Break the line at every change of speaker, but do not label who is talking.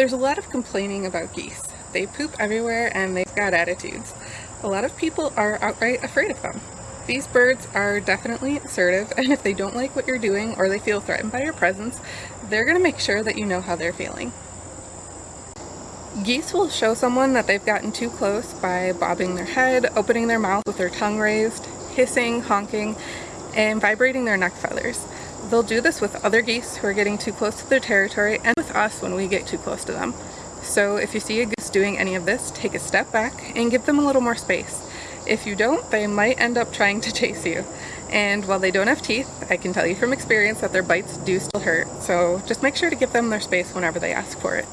There's a lot of complaining about geese. They poop everywhere and they've got attitudes. A lot of people are outright afraid of them. These birds are definitely assertive and if they don't like what you're doing or they feel threatened by your presence, they're going to make sure that you know how they're feeling. Geese will show someone that they've gotten too close by bobbing their head, opening their mouth with their tongue raised, hissing, honking, and vibrating their neck feathers. They'll do this with other geese who are getting too close to their territory and with us when we get too close to them. So if you see a goose doing any of this, take a step back and give them a little more space. If you don't, they might end up trying to chase you. And while they don't have teeth, I can tell you from experience that their bites do still hurt, so just make sure to give them their space whenever they ask for it.